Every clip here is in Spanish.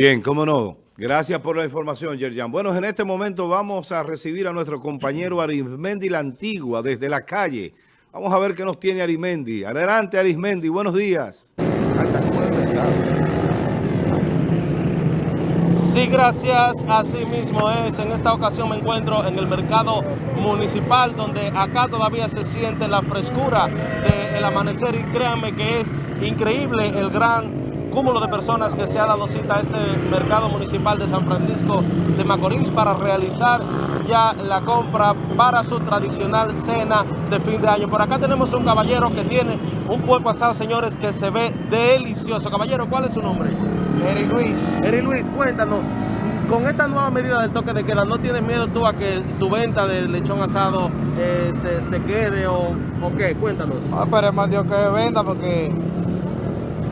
Bien, cómo no. Gracias por la información, Yerjan. Bueno, en este momento vamos a recibir a nuestro compañero Arismendi La Antigua desde la calle. Vamos a ver qué nos tiene Arismendi. Adelante, Arismendi. Buenos días. Sí, gracias. Así mismo es. En esta ocasión me encuentro en el mercado municipal donde acá todavía se siente la frescura del amanecer y créanme que es increíble el gran cúmulo de personas que se ha dado cita a este mercado municipal de San Francisco de Macorís para realizar ya la compra para su tradicional cena de fin de año. Por acá tenemos un caballero que tiene un puerco asado, señores, que se ve delicioso. Caballero, ¿cuál es su nombre? Eri Luis. Eri Luis, cuéntanos, con esta nueva medida del toque de queda, ¿no tienes miedo tú a que tu venta de lechón asado eh, se, se, quede o, o qué? Cuéntanos. Ah, esperemos a Dios que venda porque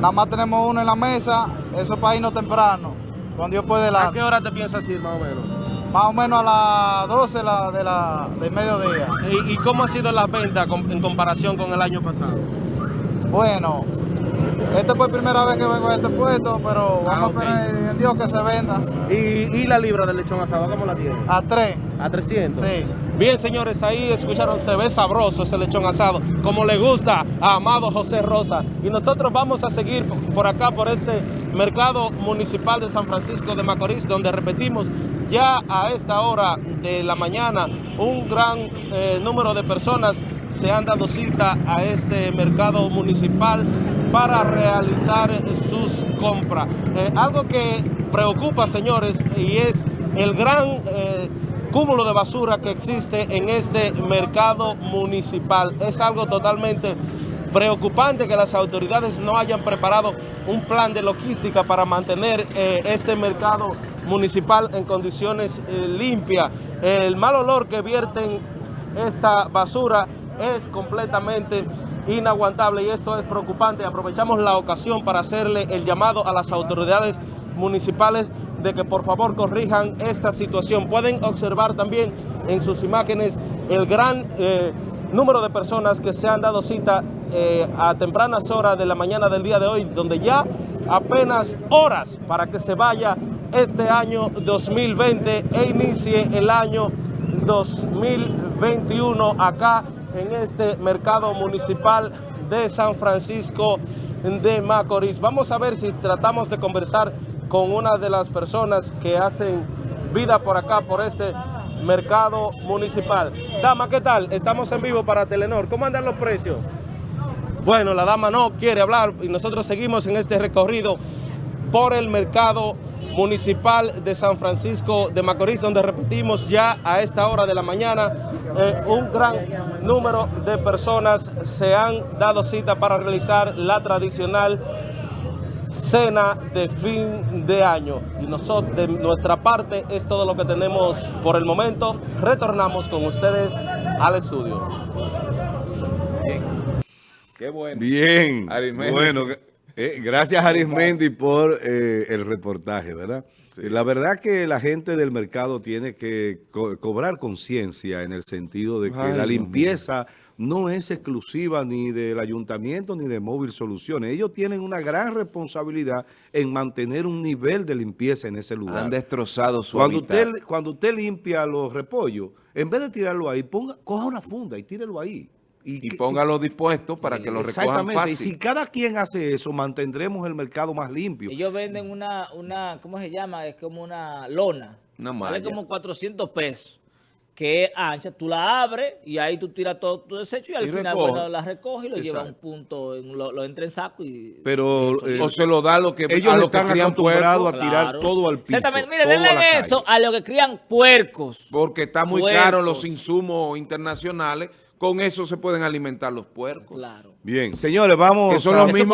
nada más tenemos uno en la mesa, eso es para irnos temprano, cuando Dios puede la... ¿A qué hora te piensas ir más o menos? Más o menos a las 12 la, de la, del mediodía. ¿Y, ¿Y, cómo ha sido la venta en comparación con el año pasado? Bueno, esta fue la primera vez que vengo a este puesto, pero Ah, vamos a esperar en Dios que se venda. ¿Y, ¿Y, la libra de lechón asado cómo la tiene? A 3. ¿A 300? Sí. Bien, señores, ahí escucharon, se ve sabroso ese lechón asado, como le gusta a Amado José Rosa. Y nosotros vamos a seguir por acá, por este mercado municipal de San Francisco de Macorís, donde repetimos, ya a esta hora de la mañana, un gran eh, número de personas se han dado cita a este mercado municipal para realizar sus compras. Eh, algo que preocupa, señores, y es el gran eh, cúmulo de basura que existe en este mercado municipal. Es algo totalmente preocupante que las autoridades no hayan preparado un plan de logística para mantener eh, este mercado municipal en condiciones limpias. El mal olor que vierten esta basura es completamente inaguantable y esto es preocupante. Aprovechamos la ocasión para hacerle el llamado a las autoridades municipales de que por favor corrijan esta situación. Pueden observar también en sus imágenes el gran eh, número de personas que se han dado cita eh, a tempranas horas de la mañana del día de hoy, donde ya apenas horas para que se vaya este año 2020 e inicie el año 2021 acá en este mercado municipal de San Francisco de Macorís. Vamos a ver si tratamos de conversar con una de las personas que hacen vida por acá, por este mercado municipal. Dama, ¿qué tal? Estamos en vivo para Telenor. ¿Cómo andan los precios? Bueno, la dama no quiere hablar y nosotros seguimos en este recorrido por el mercado municipal de San Francisco de Macorís, donde repetimos ya a esta hora de la mañana, eh, un gran número de personas se han dado cita para realizar la tradicional cena de fin de año. Y nosotros, de nuestra parte, es todo lo que tenemos por el momento. Retornamos con ustedes al estudio. Bien. Qué bueno. Bien. Bueno, eh, gracias Arismendi por eh, el reportaje, ¿verdad? Sí. La verdad que la gente del mercado tiene que co cobrar conciencia en el sentido de que Ay, la limpieza no es exclusiva ni del ayuntamiento ni de Móvil Soluciones. Ellos tienen una gran responsabilidad en mantener un nivel de limpieza en ese lugar. Han destrozado su cuando usted, cuando usted limpia los repollos, en vez de tirarlo ahí, ponga, coja una funda y tírelo ahí. Y, y póngalo si, dispuesto para que lo recojan fácil. Y si cada quien hace eso, mantendremos el mercado más limpio. Ellos venden una, una ¿cómo se llama? Es como una lona. Una malla. Vale como 400 pesos. Que es ancha, tú la abres y ahí tú tiras todo tu desecho y al y final recoge. bueno, la recoge y lo lleva a un punto, lo, lo, entra en saco y... Pero... Eh, o se lo da a lo que Ellos a lo están que acostumbrados a tirar claro. todo al piso. Exactamente, mire, denle eso a lo que crían puercos. Porque está muy puercos. caro los insumos internacionales con eso se pueden alimentar los puercos. Claro. Bien, señores, vamos que son los mismos